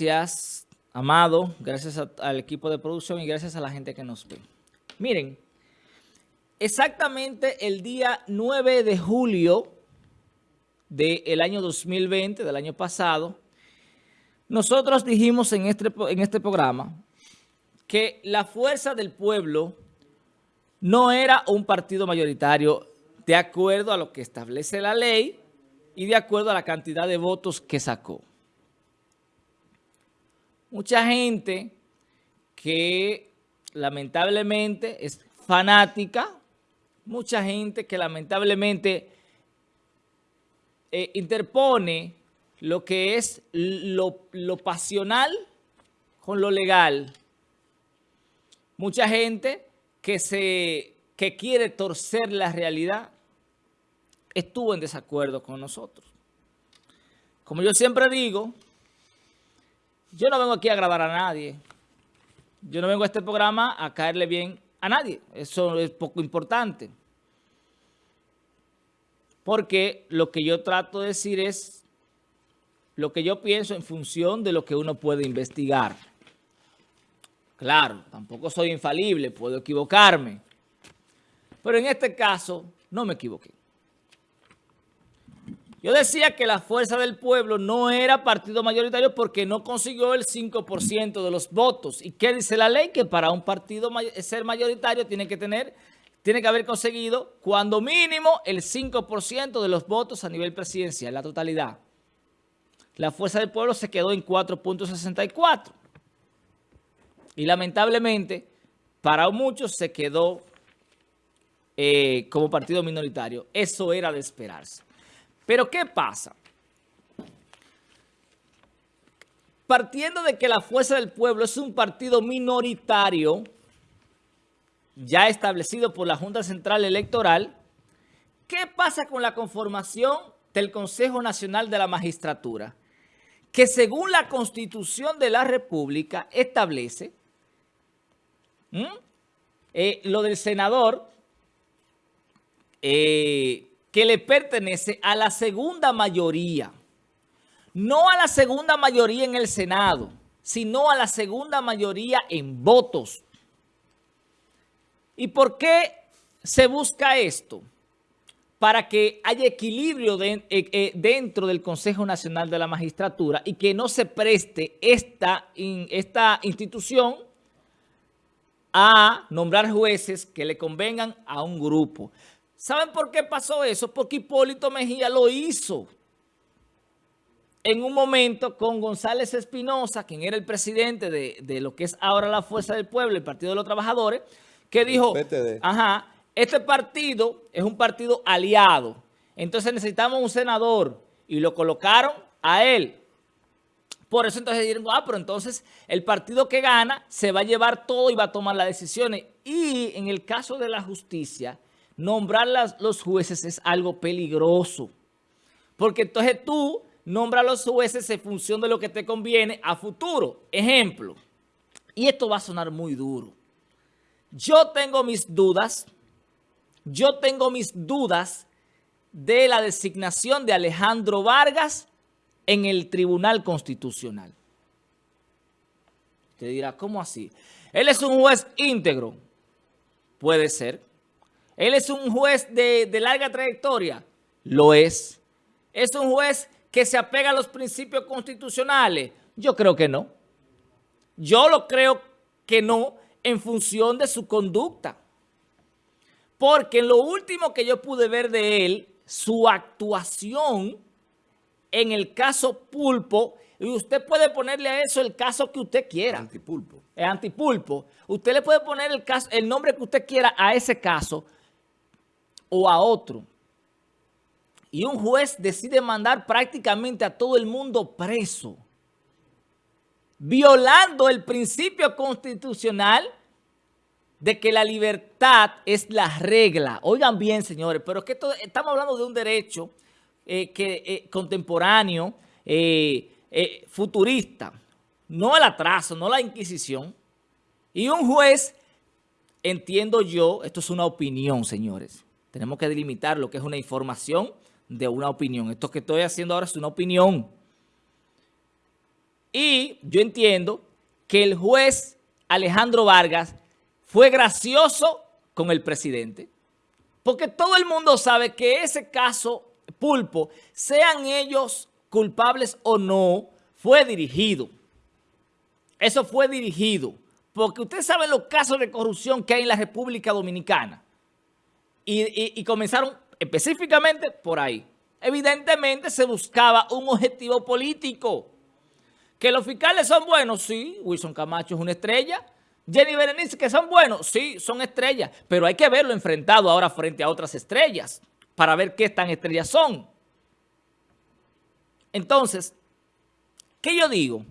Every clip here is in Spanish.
Gracias, Amado, gracias al equipo de producción y gracias a la gente que nos ve. Miren, exactamente el día 9 de julio del año 2020, del año pasado, nosotros dijimos en este, en este programa que la Fuerza del Pueblo no era un partido mayoritario de acuerdo a lo que establece la ley y de acuerdo a la cantidad de votos que sacó mucha gente que lamentablemente es fanática, mucha gente que lamentablemente eh, interpone lo que es lo, lo pasional con lo legal. Mucha gente que, se, que quiere torcer la realidad estuvo en desacuerdo con nosotros. Como yo siempre digo, yo no vengo aquí a grabar a nadie. Yo no vengo a este programa a caerle bien a nadie. Eso es poco importante. Porque lo que yo trato de decir es lo que yo pienso en función de lo que uno puede investigar. Claro, tampoco soy infalible, puedo equivocarme. Pero en este caso no me equivoqué. Yo decía que la Fuerza del Pueblo no era partido mayoritario porque no consiguió el 5% de los votos. ¿Y qué dice la ley? Que para un partido ser mayoritario tiene que tener, tiene que haber conseguido cuando mínimo el 5% de los votos a nivel presidencial, la totalidad. La Fuerza del Pueblo se quedó en 4.64. Y lamentablemente, para muchos se quedó eh, como partido minoritario. Eso era de esperarse. Pero ¿qué pasa? Partiendo de que la Fuerza del Pueblo es un partido minoritario, ya establecido por la Junta Central Electoral, ¿qué pasa con la conformación del Consejo Nacional de la Magistratura? Que según la Constitución de la República establece eh, lo del senador, eh, que le pertenece a la segunda mayoría. No a la segunda mayoría en el Senado, sino a la segunda mayoría en votos. ¿Y por qué se busca esto? Para que haya equilibrio eh, eh, dentro del Consejo Nacional de la Magistratura y que no se preste esta, esta institución a nombrar jueces que le convengan a un grupo. ¿Saben por qué pasó eso? Porque Hipólito Mejía lo hizo en un momento con González Espinosa, quien era el presidente de, lo que es ahora la Fuerza del Pueblo, el Partido de los Trabajadores, que dijo, ajá, este partido es un partido aliado, entonces necesitamos un senador, y lo colocaron a él. Por eso entonces dijeron, ah, pero entonces el partido que gana se va a llevar todo y va a tomar las decisiones. Y en el caso de la justicia, nombrar los jueces es algo peligroso. Porque entonces tú nombras a los jueces en función de lo que te conviene a futuro. Ejemplo, y esto va a sonar muy duro. Yo tengo mis dudas, yo tengo mis dudas de la designación de Alejandro Vargas en el Tribunal Constitucional. Te dirá, ¿cómo así? Él es un juez íntegro. Puede ser. ¿Él es un juez de, larga trayectoria? Lo es. ¿Es un juez que se apega a los principios constitucionales? Yo creo que no. Yo lo creo que no en función de su conducta. Porque en lo último que yo pude ver de él, su actuación en el caso Pulpo, y usted puede ponerle a eso el caso que usted quiera. Antipulpo. El antipulpo. Usted le puede poner el, caso, el nombre que usted quiera a ese caso, o a otro. Y un juez decide mandar prácticamente a todo el mundo preso, violando el principio constitucional de que la libertad es la regla. Oigan bien, señores, pero es que estamos hablando de un derecho eh, que, eh, contemporáneo, eh, futurista, no el atraso, no la inquisición. Y un juez, entiendo yo, esto es una opinión, señores, tenemos que delimitar lo que es una información de una opinión. Esto que estoy haciendo ahora es una opinión. Y yo entiendo que el juez Alejandro Vargas fue gracioso con el presidente. Porque todo el mundo sabe que ese caso Pulpo, sean ellos culpables o no, fue dirigido. Eso fue dirigido. Porque ustedes saben los casos de corrupción que hay en la República Dominicana. Y, comenzaron específicamente por ahí. Evidentemente se buscaba un objetivo político. ¿Que los fiscales son buenos? Sí, Wilson Camacho es una estrella. Jenny Berenice, que son buenos, sí, son estrellas, pero hay que verlo enfrentado ahora frente a otras estrellas para ver qué tan estrellas son. Entonces, ¿qué yo digo?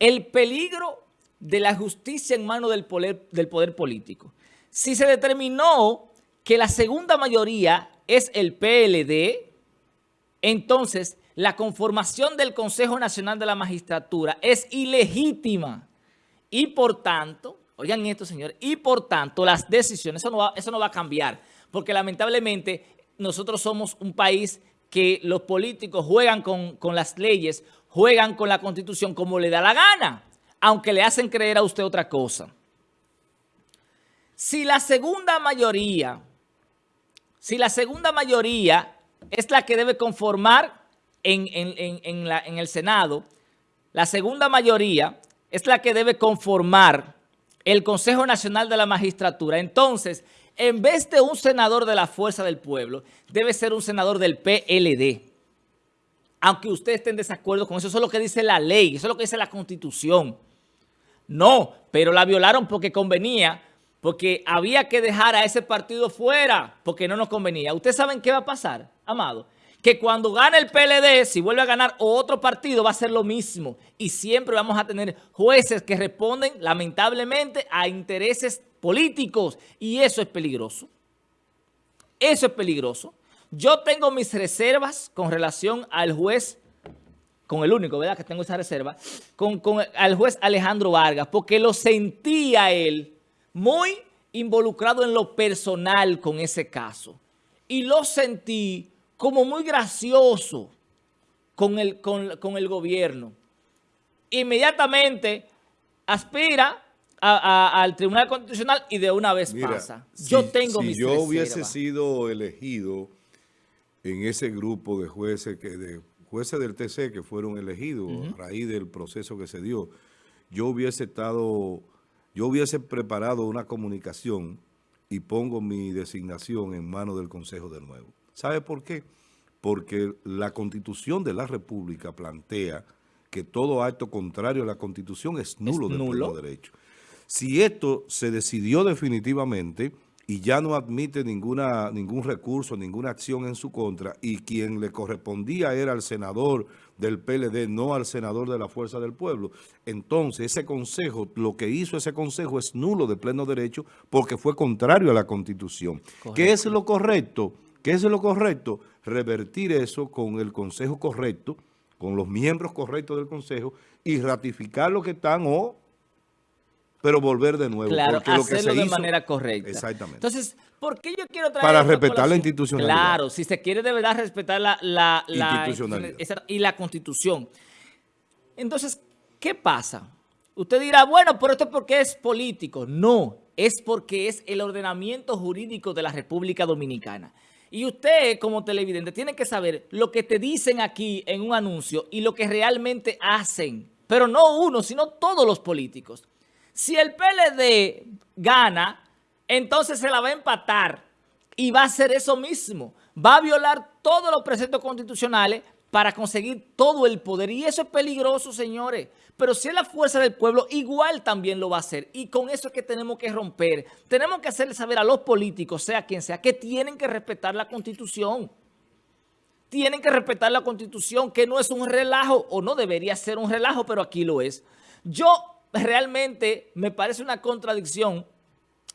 El peligro de la justicia en manos del poder, del poder político. Si se determinó que la segunda mayoría es el PLD, entonces la conformación del Consejo Nacional de la Magistratura es ilegítima y por tanto Oigan esto, señores. Y por tanto, las decisiones, eso no, va, eso no va a cambiar. Porque lamentablemente nosotros somos un país que los políticos juegan con, con las leyes, juegan con la Constitución como le da la gana, aunque le hacen creer a usted otra cosa. Si la segunda mayoría, si la segunda mayoría es la que debe conformar en, el Senado, la segunda mayoría es la que debe conformar el Consejo Nacional de la Magistratura. Entonces, en vez de un senador de la Fuerza del Pueblo, debe ser un senador del PLD. Aunque usted esté en desacuerdo con eso, eso es lo que dice la ley, eso es lo que dice la Constitución. No, pero la violaron porque convenía, porque había que dejar a ese partido fuera, porque no nos convenía. ¿Ustedes saben qué va a pasar, amado? que cuando gane el PLD, si vuelve a ganar otro partido, va a ser lo mismo. Y siempre vamos a tener jueces que responden, lamentablemente, a intereses políticos. Y eso es peligroso. Eso es peligroso. Yo tengo mis reservas con relación al juez, con el único, ¿verdad?, que tengo esa reserva, con, con al juez Alejandro Vargas, porque lo sentía él muy involucrado en lo personal con ese caso. Y lo sentí como muy gracioso con el, con, el gobierno. Inmediatamente aspira al Tribunal Constitucional y de una vez pasa. Yo tengo si yo hubiese sido elegido en ese grupo de jueces que de jueces del TC que fueron elegidos a raíz del proceso que se dio, yo hubiese estado, yo hubiese preparado una comunicación y pongo mi designación en manos del Consejo de nuevo. ¿Sabe por qué? Porque la Constitución de la República plantea que todo acto contrario a la Constitución es nulo de nulo derecho. Si esto se decidió definitivamente y ya no admite ninguna, ningún recurso, ninguna acción en su contra, y quien le correspondía era el senador del PLD, no al senador de la Fuerza del Pueblo, entonces ese consejo, lo que hizo ese consejo es nulo de pleno derecho porque fue contrario a la Constitución. ¿Qué es lo correcto? ¿Qué es lo correcto? Revertir eso con el consejo correcto, con los miembros correctos del consejo y ratificar lo que están o pero volver de nuevo. Claro, hacerlo de manera correcta. Exactamente. Entonces, ¿por qué yo quiero traer Para respetar la institucionalidad. Claro, si se quiere de verdad respetar la, la, institucionalidad. y la constitución. Entonces, ¿qué pasa? Usted dirá, bueno, pero esto es porque es político. No, es porque es el ordenamiento jurídico de la República Dominicana. Y usted, como televidente, tiene que saber lo que te dicen aquí en un anuncio y lo que realmente hacen. Pero no uno, sino todos los políticos. Si el PLD gana, entonces se la va a empatar y va a hacer eso mismo. Va a violar todos los preceptos constitucionales para conseguir todo el poder. Y eso es peligroso, señores. Pero si es la fuerza del pueblo, igual también lo va a hacer. Y con eso es que tenemos que romper. Tenemos que hacerle saber a los políticos, sea quien sea, que tienen que respetar la Constitución. Tienen que respetar la Constitución, que no es un relajo, o no debería ser un relajo, pero aquí lo es. Yo realmente me parece una contradicción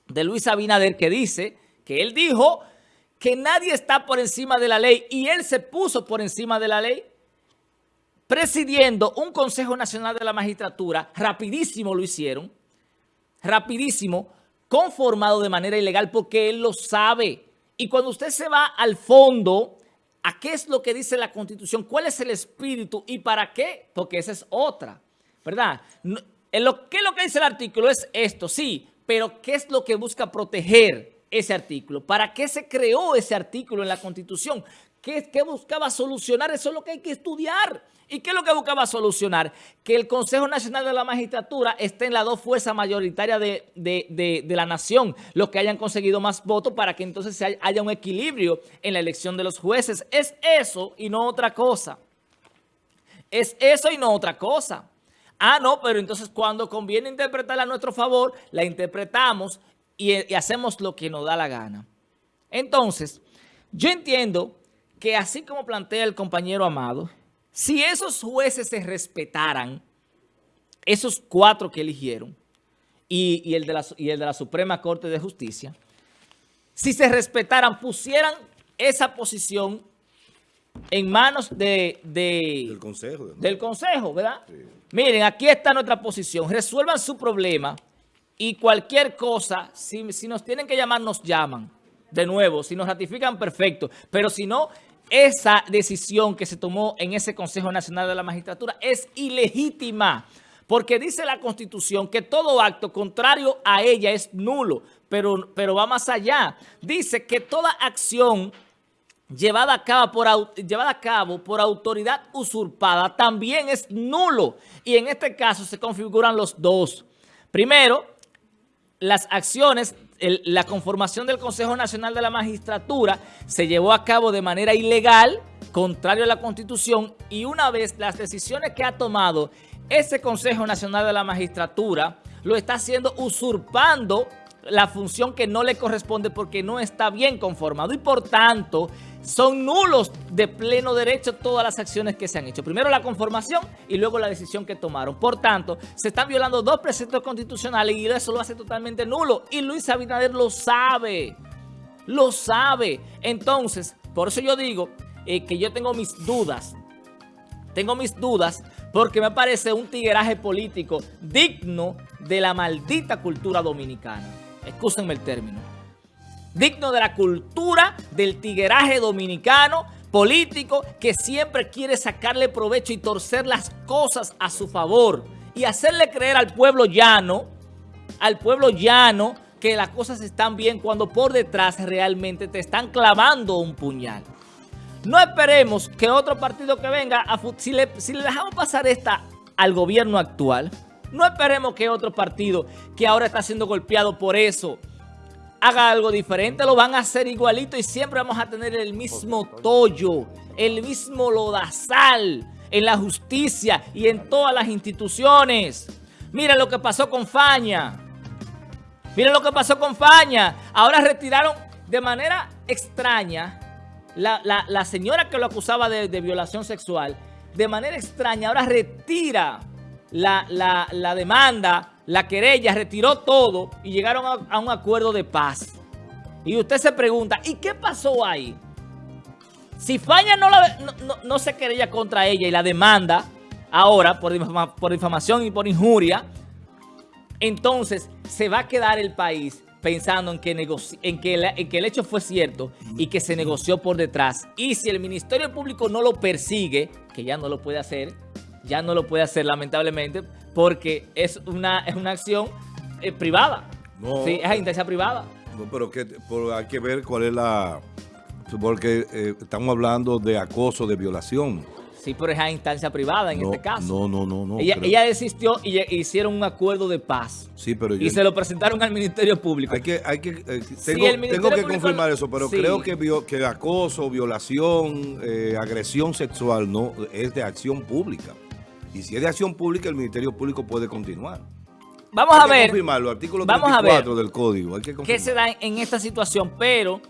de Luis Abinader que dice que él dijo que nadie está por encima de la ley y él se puso por encima de la ley presidiendo un Consejo Nacional de la Magistratura, rapidísimo lo hicieron, rapidísimo, conformado de manera ilegal porque él lo sabe. Y cuando usted se va al fondo, ¿a qué es lo que dice la Constitución? ¿Cuál es el espíritu y para qué? Porque esa es otra. ¿verdad? En lo, ¿Qué es lo que dice el artículo? Es esto, sí, pero ¿qué es lo que busca proteger ese artículo? ¿Para qué se creó ese artículo en la Constitución? ¿Qué, ¿Qué, buscaba solucionar? Eso es lo que hay que estudiar. ¿Y qué es lo que buscaba solucionar? Que el Consejo Nacional de la Magistratura esté en las dos fuerzas mayoritarias de, de, de, la nación, los que hayan conseguido más votos para que entonces haya un equilibrio en la elección de los jueces. Es eso y no otra cosa. Es eso y no otra cosa. Ah, no, pero entonces cuando conviene interpretarla a nuestro favor, la interpretamos y, y hacemos lo que nos da la gana. Entonces, yo entiendo que así como plantea el compañero Amado, si esos jueces se respetaran, esos cuatro que eligieron, y, el de la, y el de la Suprema Corte de Justicia, si se respetaran, pusieran esa posición en manos de, del Consejo. Del Consejo, ¿verdad? Miren, aquí está nuestra posición. Resuelvan su problema y cualquier cosa, si, si nos tienen que llamar, nos llaman. De nuevo, si nos ratifican, perfecto. Pero si no, esa decisión que se tomó en ese Consejo Nacional de la Magistratura es ilegítima, porque dice la Constitución que todo acto contrario a ella es nulo, pero, pero va más allá. Dice que toda acción llevada a, cabo por, llevada a cabo por autoridad usurpada también es nulo, y en este caso se configuran los dos. Primero, las acciones la conformación del Consejo Nacional de la Magistratura se llevó a cabo de manera ilegal, contrario a la Constitución, y una vez las decisiones que ha tomado ese Consejo Nacional de la Magistratura, lo está haciendo usurpando la función que no le corresponde porque no está bien conformado y por tanto son nulos de pleno derecho todas las acciones que se han hecho. Primero la conformación y luego la decisión que tomaron. Por tanto, se están violando dos preceptos constitucionales y eso lo hace totalmente nulo. Y Luis Abinader lo sabe, lo sabe. Entonces, por eso yo digo eh, que yo tengo mis dudas. Tengo mis dudas porque me parece un tigueraje político digno de la maldita cultura dominicana. Excúsenme el término. Digno de la cultura del tigueraje dominicano político que siempre quiere sacarle provecho y torcer las cosas a su favor y hacerle creer al pueblo llano, al pueblo llano, que las cosas están bien cuando por detrás realmente te están clavando un puñal. No esperemos que otro partido que venga, a, si, le, si le dejamos pasar esta al gobierno actual, no esperemos que otro partido que ahora está siendo golpeado por eso haga algo diferente. Lo van a hacer igualito y siempre vamos a tener el mismo tollo, el mismo lodazal en la justicia y en todas las instituciones. Mira lo que pasó con Faña. Mira lo que pasó con Faña. Ahora retiraron de manera extraña la, señora que lo acusaba de, de violación sexual. De manera extraña ahora retira la, demanda, la querella, retiró todo y llegaron a, un acuerdo de paz. Y usted se pregunta, ¿y qué pasó ahí? Si Faña no, no, se querella contra ella y la demanda ahora por, por difamación y por injuria, entonces se va a quedar el país pensando en que, en, que en que el hecho fue cierto y que se negoció por detrás. Y si el Ministerio Público no lo persigue, que ya no lo puede hacer, ya no lo puede hacer lamentablemente porque es una, es una acción eh, privada. No, sí, es intención privada. No, pero que, hay que ver cuál es la... Porque eh, estamos hablando de acoso, de violación. Sí, pero es a instancia privada en este caso. No, no, no. no ella, ella, desistió y hicieron un acuerdo de paz. Sí, pero Y se lo presentaron al Ministerio Público. Hay que, hay que, eh, tengo, que confirmar eso, pero creo que, que acoso, violación, agresión sexual no es de acción pública. Y si es de acción pública, el Ministerio Público puede continuar. Vamos a ver. confirmarlo, artículo 34 del código. Hay que ¿Qué se da en esta situación? Pero,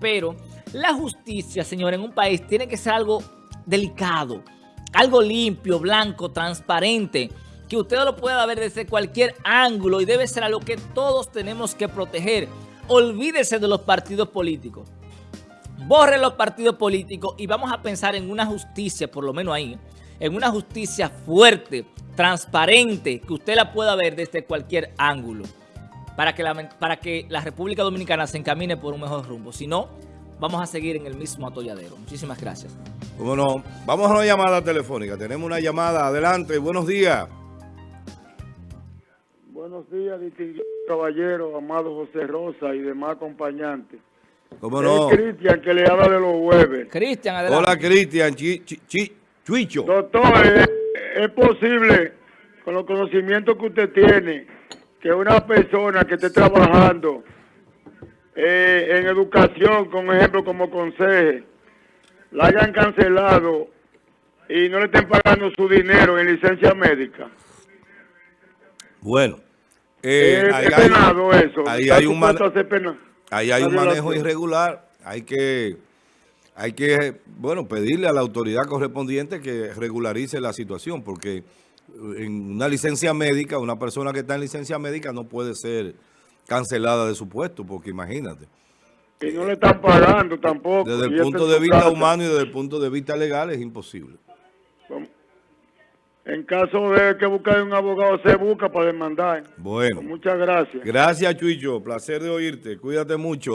pero, la justicia, señor, en un país tiene que ser algo delicado, algo limpio, blanco, transparente, que usted lo pueda ver desde cualquier ángulo y debe ser a lo que todos tenemos que proteger. Olvídese de los partidos políticos. Borre los partidos políticos y vamos a pensar en una justicia, por lo menos ahí, en una justicia fuerte, transparente, que usted la pueda ver desde cualquier ángulo, para que la, para que la República Dominicana se encamine por un mejor rumbo. Si no, vamos a seguir en el mismo atolladero. Muchísimas gracias. Bueno, vamos a una llamada telefónica. Tenemos una llamada. Adelante, buenos días. Buenos días, distinguido caballero, amado José Rosa y demás acompañantes. ¿Cómo no? Cristian que le habla de los Weber. Cristian, adelante. Hola, Cristian. Chi, chi, chi- Chuicho. Doctor, ¿es, es posible, con los conocimientos que usted tiene, que una persona que esté trabajando eh, en educación, con ejemplo como conseje, la hayan cancelado y no le estén pagando su dinero en licencia médica? Bueno. eh, ahí hay- penado eso. Ahí hay un, ahí hay manejo irregular. Hay que, hay que, bueno, pedirle a la autoridad correspondiente que regularice la situación, porque en una licencia médica, una persona que está en licencia médica no puede ser cancelada de su puesto, porque imagínate. Y no le están pagando tampoco. Desde el punto de vista humano y desde el punto de vista legal es imposible. En caso de que buscar un abogado, se busca para demandar. Bueno, Muchas gracias. gracias Chuicho, placer de oírte, cuídate mucho.